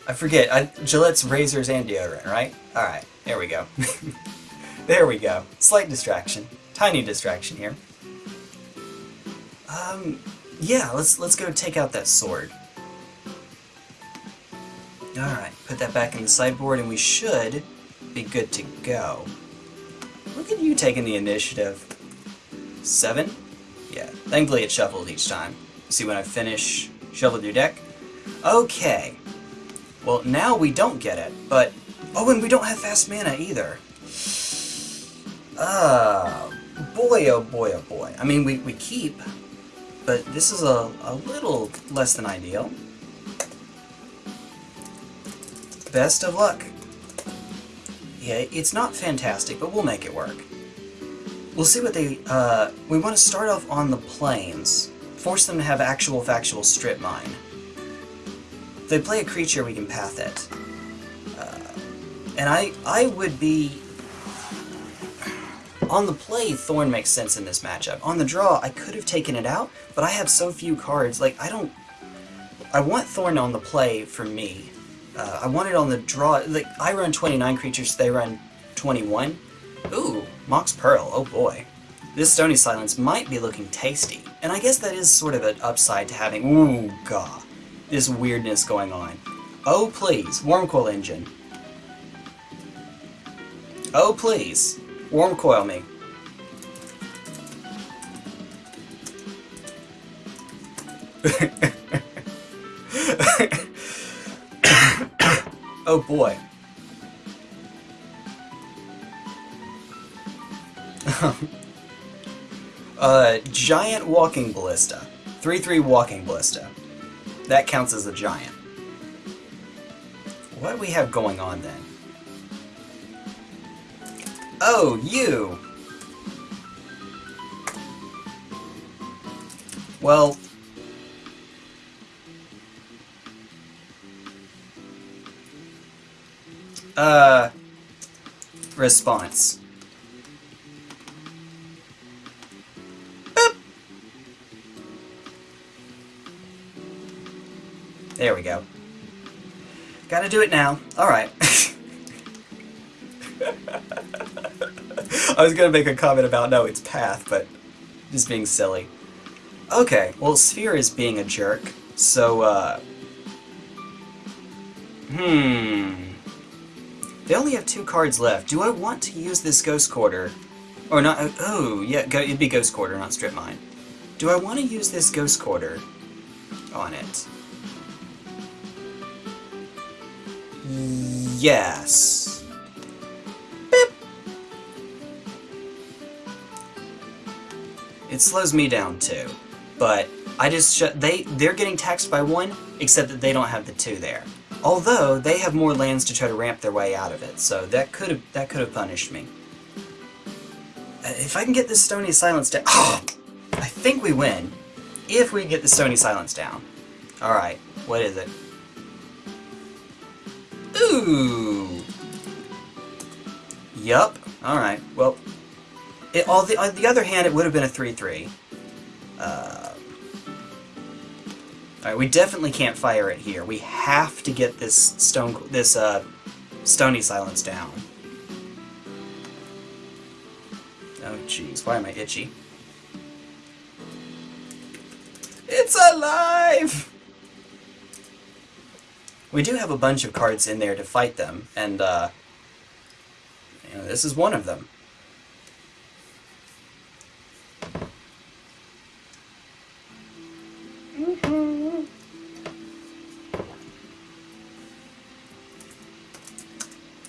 I forget. I, Gillette's razors and deodorant, right? Alright, there we go. there we go. Slight distraction. Tiny distraction here. Um, yeah, let's let's go take out that sword. Alright, put that back in the sideboard and we should be good to go. Look at you taking the initiative. Seven? Yeah, thankfully it shuffled each time. See when I finish, shuffle your deck. Okay. Well, now we don't get it, but... Oh, and we don't have fast mana either. Uh, boy, oh boy, oh boy. I mean, we, we keep, but this is a, a little less than ideal. Best of luck. Yeah, it's not fantastic, but we'll make it work. We'll see what they, uh, we want to start off on the plains. Force them to have actual factual strip mine. If they play a creature, we can path it. Uh, and I, I would be... On the play, Thorn makes sense in this matchup. On the draw, I could have taken it out, but I have so few cards, like, I don't... I want Thorn on the play for me. Uh, I want it on the draw, like, I run 29 creatures, they run 21. Ooh, Mox Pearl, oh boy. This Stony Silence might be looking tasty. And I guess that is sort of an upside to having, ooh, god, this weirdness going on. Oh please, Wurmcoil Engine. Oh please, Wurmcoil me. oh boy. uh, giant walking ballista. 3-3 walking ballista. That counts as a giant. What do we have going on then? Oh, you! Well... Uh... Response. There we go. Gotta do it now. Alright. I was gonna make a comment about, no, it's Path, but just being silly. Okay, well, Sphere is being a jerk, so, uh... Hmm... They only have two cards left. Do I want to use this Ghost Quarter? Or not, oh, yeah, go, it'd be Ghost Quarter, not Strip Mine. Do I want to use this Ghost Quarter on it? Yes. Beep. It slows me down too, but I just they they're getting taxed by one, except that they don't have the two there. Although they have more lands to try to ramp their way out of it, so that could have that could have punished me. Uh, if I can get this Stony Silence down, oh, I think we win. If we get the Stony Silence down. All right, what is it? Ooh. Yup. Alright, well... It, all the, on the other hand, it would have been a 3-3. Uh, Alright, we definitely can't fire it here. We have to get this stone, this uh, stony silence down. Oh jeez, why am I itchy? It's alive! We do have a bunch of cards in there to fight them, and uh, you know, this is one of them.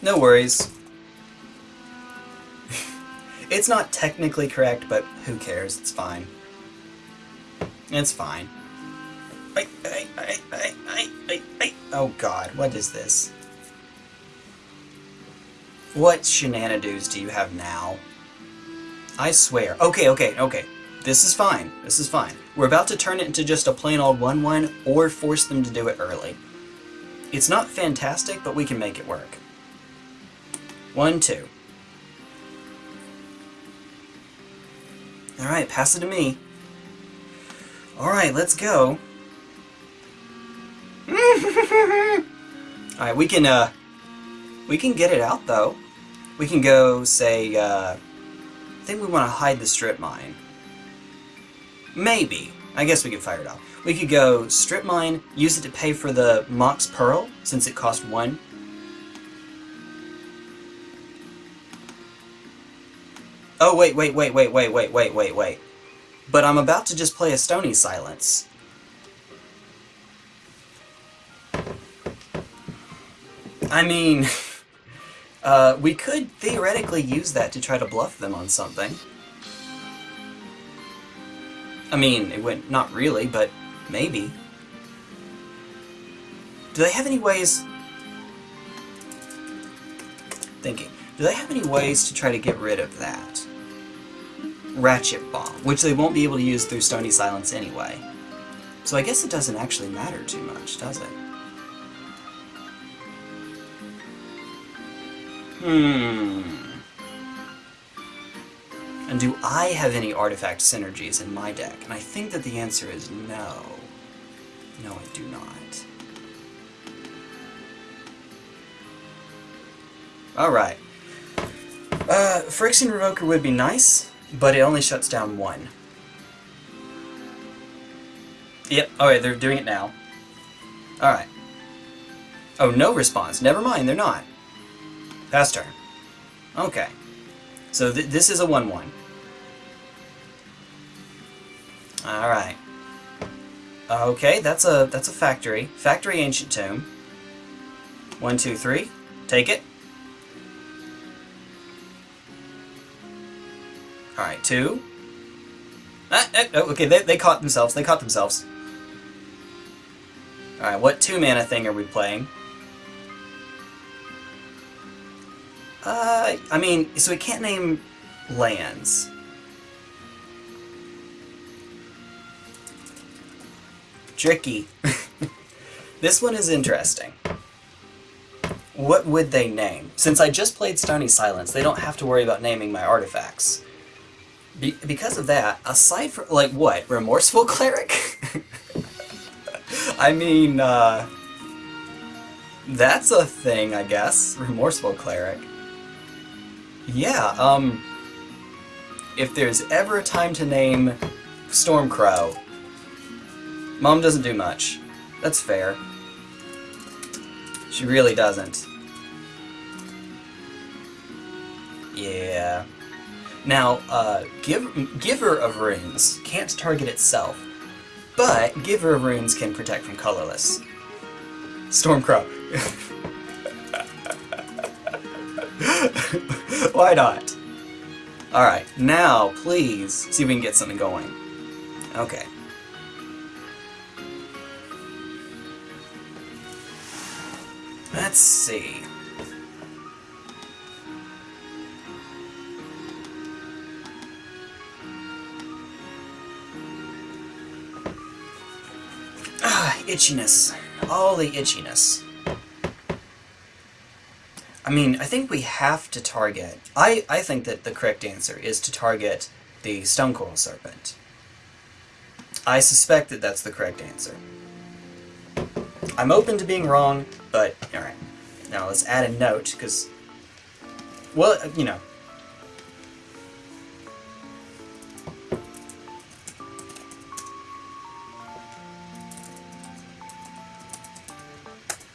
No worries. it's not technically correct, but who cares? It's fine. It's fine. Oh god, what is this? What shenanigans do you have now? I swear. Okay, okay, okay. This is fine. This is fine. We're about to turn it into just a plain old 1-1 or force them to do it early. It's not fantastic, but we can make it work. 1-2. Alright, pass it to me. Alright, let's go. Alright, we can, uh, we can get it out, though. We can go, say, uh, I think we want to hide the strip mine. Maybe. I guess we could fire it off. We could go strip mine, use it to pay for the Mox Pearl, since it cost one. Oh, wait, wait, wait, wait, wait, wait, wait, wait, wait. But I'm about to just play a Stony Silence. I mean, uh, we could theoretically use that to try to bluff them on something. I mean, it went not really, but maybe. Do they have any ways... Thinking. Do they have any ways to try to get rid of that? Ratchet Bomb, which they won't be able to use through Stony Silence anyway. So I guess it doesn't actually matter too much, does it? Hmm. And do I have any artifact synergies in my deck? And I think that the answer is no. No, I do not. Alright. Uh, Phyrexian Revoker would be nice, but it only shuts down one. Yep, alright, they're doing it now. Alright. Oh, no response. Never mind, they're not. Pass turn. Okay. So th this is a 1-1. Alright. Okay, that's a that's a factory. Factory Ancient Tomb. One, two, three. Take it. Alright, two. Ah, ah, oh, okay, they, they caught themselves. They caught themselves. Alright, what two mana thing are we playing? Uh, I mean, so we can't name lands. Tricky. this one is interesting. What would they name? Since I just played Stony Silence, they don't have to worry about naming my artifacts. Be because of that, aside from, like, what? Remorseful Cleric? I mean, uh... That's a thing, I guess. Remorseful Cleric. Yeah, um... If there's ever a time to name Stormcrow, Mom doesn't do much. That's fair. She really doesn't. Yeah. Now, uh, give, Giver of Runes can't target itself, but Giver of Runes can protect from colorless. Stormcrow. Why not? Alright, now, please, see if we can get something going. Okay. Let's see. Ah, itchiness. All the itchiness. I mean, I think we have to target... I, I think that the correct answer is to target the Stonecoil Serpent. I suspect that that's the correct answer. I'm open to being wrong, but alright. Now let's add a note, because... Well, uh, you know.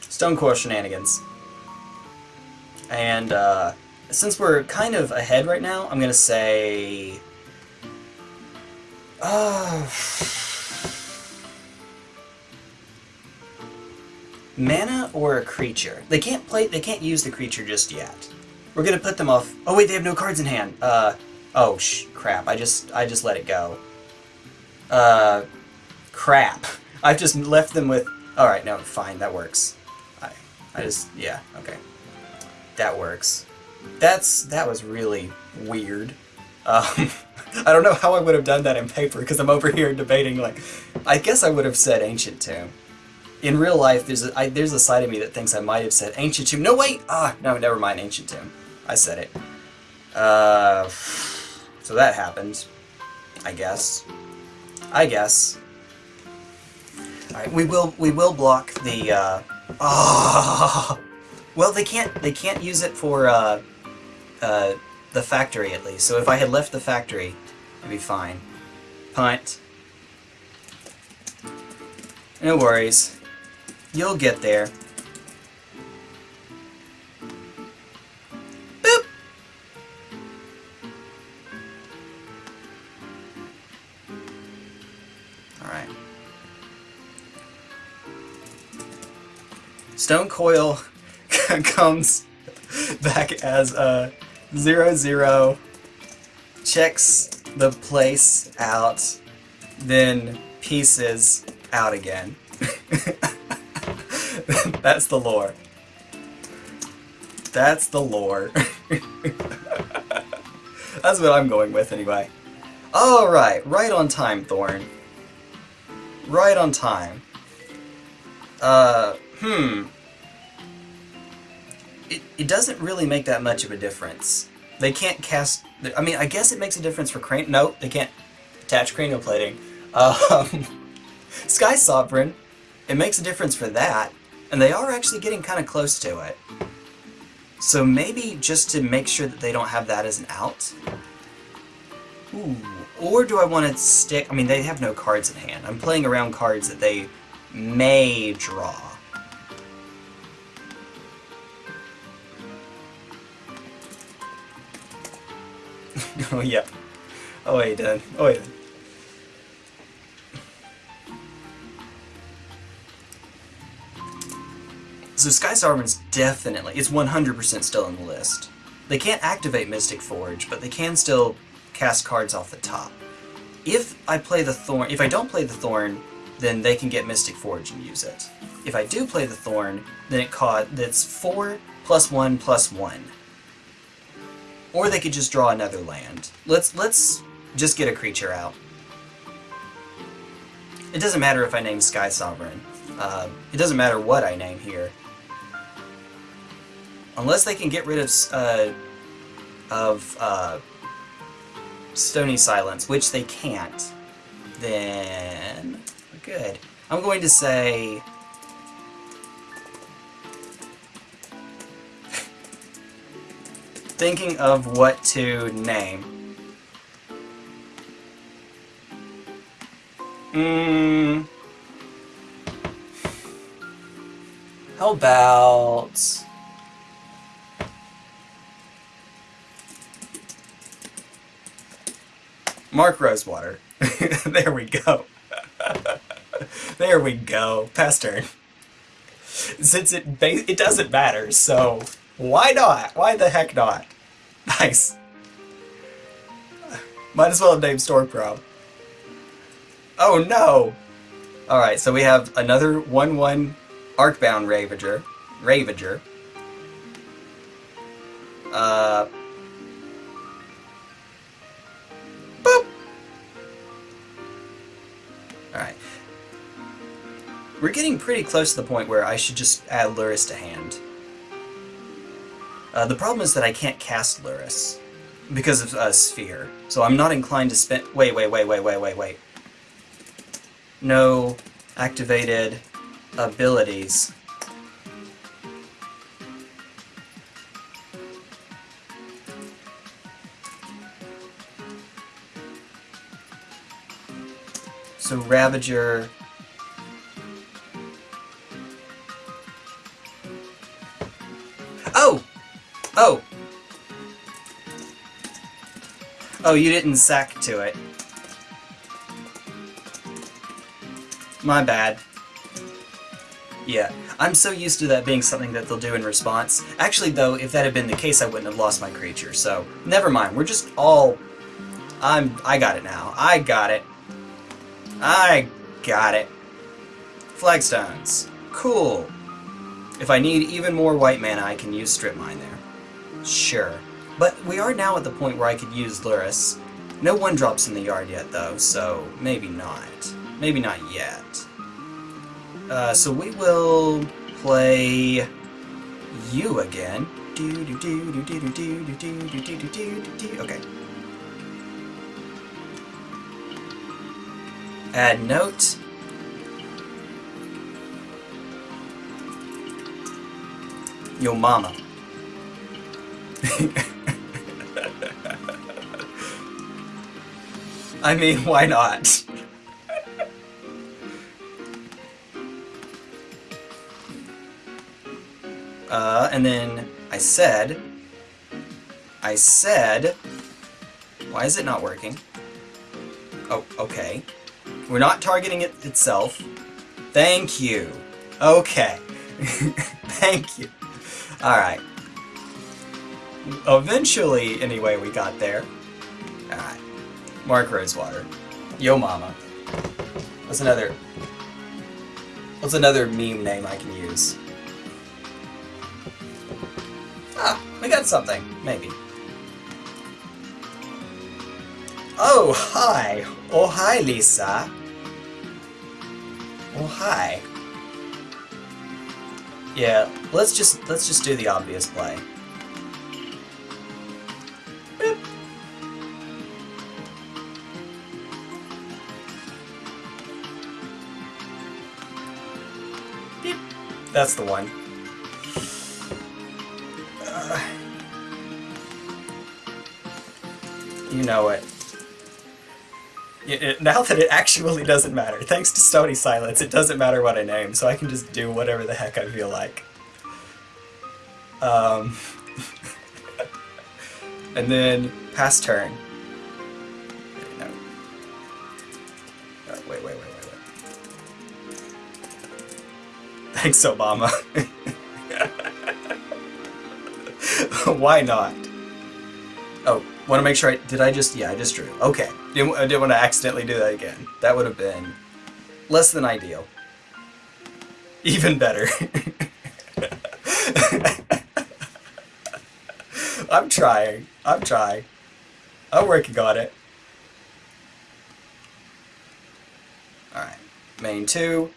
Stone Coral Shenanigans. And, uh, since we're kind of ahead right now, I'm gonna say... Uh, mana or a creature. They can't play. They can't use the creature just yet. We're gonna put them off. Oh wait, they have no cards in hand. Uh, oh sh, crap. I just I just let it go. Uh, crap. I've just left them with. All right, no, fine, that works. I I just yeah okay. That works. That's that was really weird. Um, I don't know how I would have done that in paper because I'm over here debating like, I guess I would have said Ancient Tomb in real life, there's a, I, there's a side of me that thinks I might have said Ancient Tomb. No, wait! Ah, no, never mind, Ancient Tomb. I said it. Uh, so that happened. I guess. I guess. Alright, we will, we will block the, uh, Oh. Well, they can't. They can't use it for uh, uh, the factory at least. So if I had left the factory, it'd be fine. Punt. No worries. You'll get there. Boop! Alright. Stonecoil comes back as a zero zero, checks the place out, then pieces out again. That's the lore. That's the lore. That's what I'm going with anyway. Alright, right on time, Thorn. Right on time. Uh, hmm it, it doesn't really make that much of a difference. They can't cast... I mean, I guess it makes a difference for crane... No, they can't attach cranial plating. Um, Sky Sovereign, it makes a difference for that, and they are actually getting kind of close to it. So maybe just to make sure that they don't have that as an out. Ooh. Or do I want to stick... I mean, they have no cards in hand. I'm playing around cards that they may draw. oh yeah. Oh wait, done. Oh yeah. So Sky Sovereign's definitely, it's 100% still in the list. They can't activate Mystic Forge, but they can still cast cards off the top. If I play the Thorn, if I don't play the Thorn, then they can get Mystic Forge and use it. If I do play the Thorn, then it caught, that's 4 plus 1 plus 1. Or they could just draw another land. Let's let's just get a creature out. It doesn't matter if I name Sky Sovereign. Uh, it doesn't matter what I name here. Unless they can get rid of uh, of uh, Stony Silence, which they can't, then good. I'm going to say thinking of what to name. Hmm. How about... Mark Rosewater. there we go. there we go. Past turn. Since it it doesn't matter, so why not? Why the heck not? Nice. Might as well have named Stormcrow. Oh no! Alright, so we have another 1-1 Arcbound Ravager. Ravager. Uh... Boop! Alright. We're getting pretty close to the point where I should just add Lurrus to hand. Uh, the problem is that I can't cast Lurrus because of uh, Sphere. So I'm not inclined to spend... Wait, wait, wait, wait, wait, wait, wait. No activated abilities. So Ravager Oh, you didn't sack to it. My bad. Yeah, I'm so used to that being something that they'll do in response. Actually, though, if that had been the case, I wouldn't have lost my creature, so never mind. We're just all... I'm... I got it now. I got it. I got it. Flagstones. Cool. If I need even more white mana, I can use Strip Mine there. Sure. But we are now at the point where I could use Lurrus. No one drops in the yard yet, though, so maybe not. Maybe not yet. Uh, so we will play you again. Okay. Add note. Yo mama. I mean, why not? uh, and then I said, I said, why is it not working? Oh, okay. We're not targeting it itself. Thank you. Okay. Thank you. Alright. Eventually, anyway, we got there. Alright. Mark Rosewater. Yo mama. What's another... What's another meme name I can use? Ah, we got something. Maybe. Oh, hi! Oh, hi, Lisa! Oh, hi. Yeah, let's just let's just do the obvious play. That's the one. Uh, you know it. Now that it actually doesn't matter, thanks to Stony Silence, it doesn't matter what I name, so I can just do whatever the heck I feel like. Um, and then pass turn. Thanks, Obama. Why not? Oh, want to make sure I... Did I just... Yeah, I just drew. Okay. Didn't, I didn't want to accidentally do that again. That would have been less than ideal. Even better. I'm trying. I'm trying. I'm working on it. Alright. Main 2.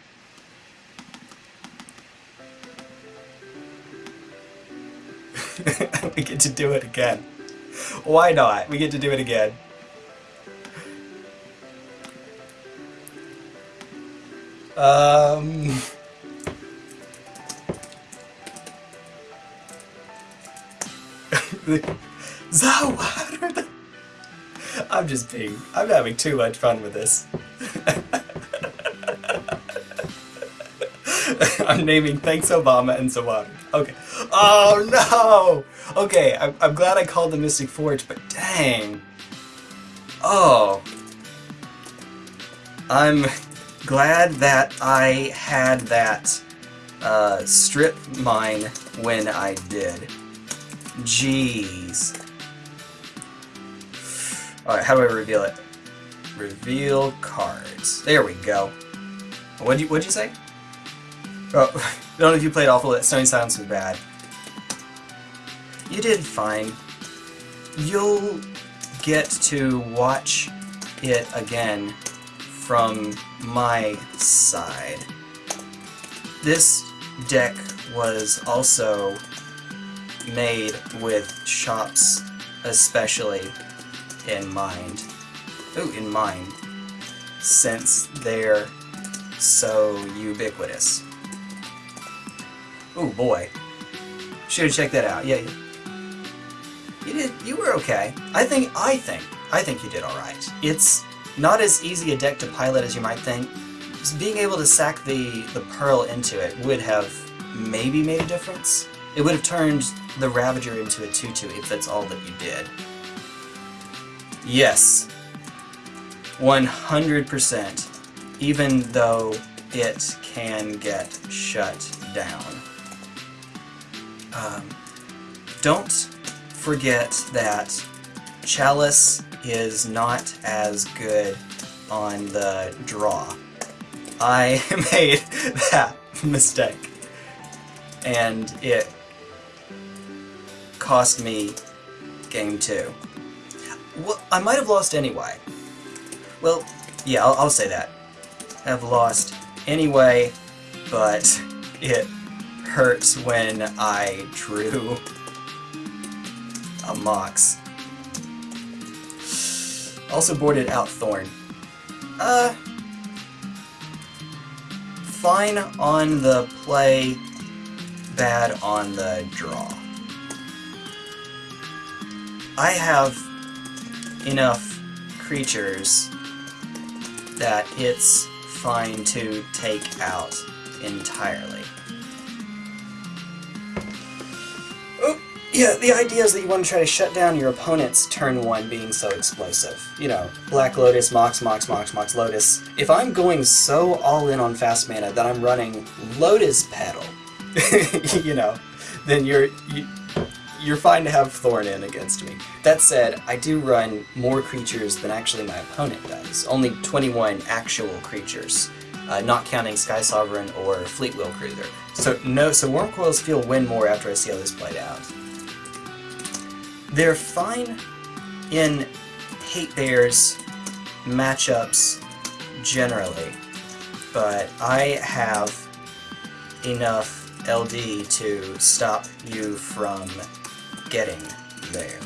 we get to do it again. Why not? We get to do it again. Um... Zawar! I'm just being... I'm having too much fun with this. I'm naming Thanks Obama and Zawar. Okay. Oh no! Okay, I'm, I'm glad I called the Mystic Forge, but dang. Oh. I'm glad that I had that uh, strip mine when I did. Jeez. Alright, how do I reveal it? Reveal cards. There we go. What'd you, what'd you say? Oh, I don't know if you played awful, that Stony Silence was bad. You did fine. You'll get to watch it again from my side. This deck was also made with shops especially in mind. Ooh, in mind. Since they're so ubiquitous. Oh boy. Should've checked that out. Yeah, you did. You were okay. I think. I think. I think you did all right. It's not as easy a deck to pilot as you might think. Just being able to sack the the pearl into it would have maybe made a difference. It would have turned the Ravager into a 2-2 if that's all that you did. Yes. 100%. Even though it can get shut down. Um, don't forget that Chalice is not as good on the draw. I made that mistake. And it cost me game two. Well, I might have lost anyway. Well, yeah, I'll, I'll say that. I've lost anyway, but it hurts when I drew Mox. Also boarded out Thorn. Uh, fine on the play bad on the draw. I have enough creatures that it's fine to take out entirely. Yeah, the idea is that you want to try to shut down your opponent's turn one being so explosive. You know, Black Lotus, Mox, Mox, Mox, Mox, Lotus. If I'm going so all in on fast mana that I'm running Lotus Petal, you know, then you're you, you're fine to have Thorn in against me. That said, I do run more creatures than actually my opponent does. Only 21 actual creatures, uh, not counting Sky Sovereign or Fleetwheel Cruiser. So no, so Wurmcoils feel win more after I see how this played out. They're fine in Hate Bears matchups generally, but I have enough LD to stop you from getting there.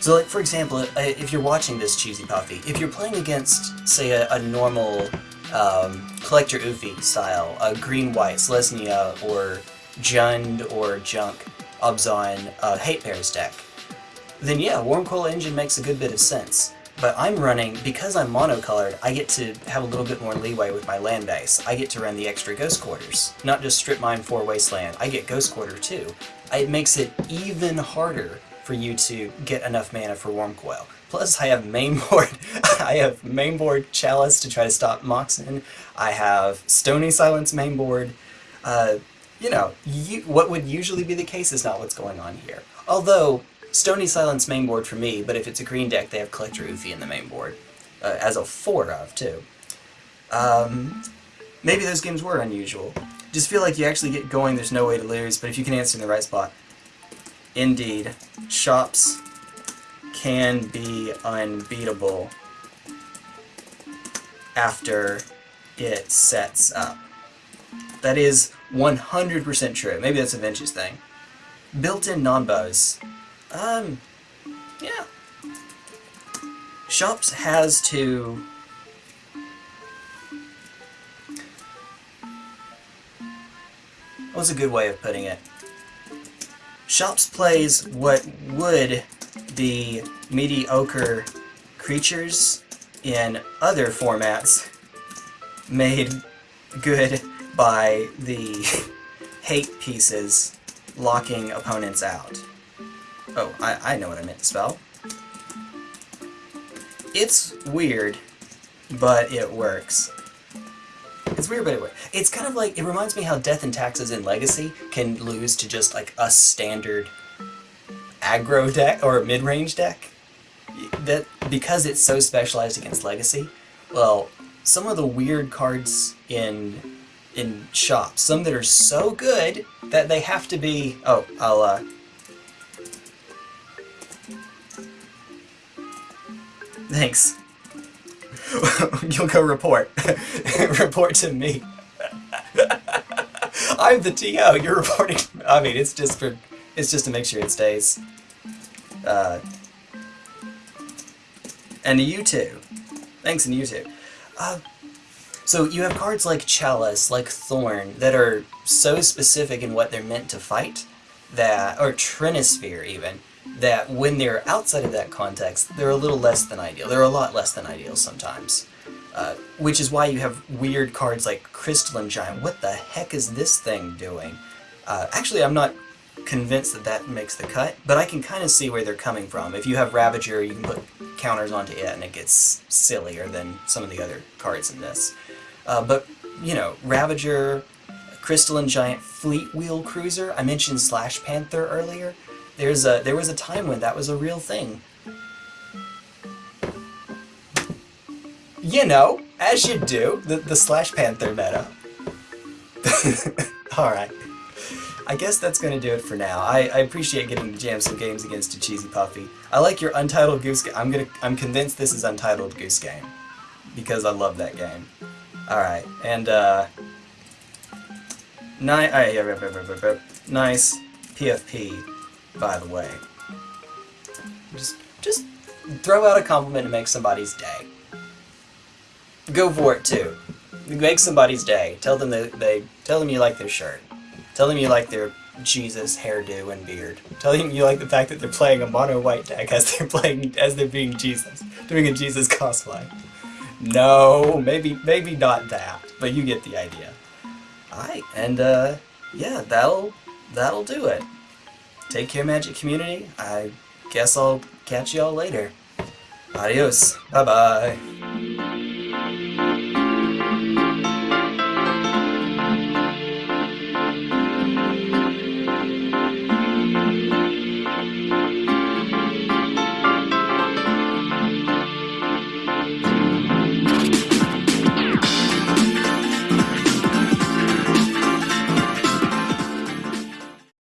So, like, for example, if you're watching this Cheesy Puffy, if you're playing against, say, a, a normal um, Collector Ouphe style, a green-white Selesnya or Jund or Junk Abzan uh, Hate Bears deck, then yeah, Wurmcoil Engine makes a good bit of sense. But I'm running, because I'm monocolored, I get to have a little bit more leeway with my land base. I get to run the extra Ghost Quarters. Not just Strip Mine for Wasteland, I get Ghost Quarter too. It makes it even harder for you to get enough mana for warm coil. Plus, I have mainboard, I have mainboard Chalice to try to stop Moxen. I have Stony Silence mainboard. Uh, you know, you, what would usually be the case is not what's going on here. Although, Stony Silence main board for me, but if it's a green deck, they have Collector Ouphe in the main board. Uh, as a 4 of, too. Um, maybe those games were unusual. Just feel like you actually get going, there's no way to lose, but if you can answer in the right spot. Indeed, shops can be unbeatable after it sets up. That is 100% true. Maybe that's a Vince's thing. Built-in non-bows um, yeah. Shops has to... What's a good way of putting it? Shops plays what would be mediocre creatures in other formats made good by the hate pieces locking opponents out. Oh, I, I know what I meant to spell. It's weird, but it works. It's weird, but it works. It's kind of like, it reminds me how Death and Taxes in Legacy can lose to just like a standard aggro deck, or mid-range deck. That Because it's so specialized against Legacy, well, some of the weird cards in in shops, some that are so good that they have to be... Oh, I'll, uh, Thanks. You'll go report. report to me. I'm the TO, you're reporting... I mean, it's just for... It's just to make sure it stays. Uh, and you too. Thanks, and you too. Uh, so you have cards like Chalice, like Thorn, that are so specific in what they're meant to fight, that, or Trinisphere even, that when they're outside of that context, they're a little less than ideal. They're a lot less than ideal sometimes. Uh, which is why you have weird cards like Crystalline Giant. What the heck is this thing doing? Uh, actually, I'm not convinced that that makes the cut, but I can kind of see where they're coming from. If you have Ravager, you can put counters onto it, and it gets sillier than some of the other cards in this. Uh, but, you know, Ravager, Crystalline Giant, Fleetwheel Cruiser, I mentioned Slash Panther earlier. There's a there was a time when that was a real thing. You know, as you do, the, the Slash Panther meta. Alright. I guess that's going to do it for now. I, I appreciate getting to jam some games against a Cheesy Puffy. I like your Untitled Goose Game. I'm gonna I'm convinced this is Untitled Goose Game. Because I love that game. Alright, and uh nice PFP by the way. Just, just throw out a compliment and make somebody's day. Go for it too. Make somebody's day. Tell them that they tell them you like their shirt. Tell them you like their Jesus hairdo and beard. Tell them you like the fact that they're playing a mono white deck as they're playing as they're being Jesus, doing a Jesus cosplay. No, maybe maybe not that, but you get the idea. Alright, and uh yeah, that'll that'll do it take care, Magic Community. I guess I'll catch y'all later. Adios. Bye-bye.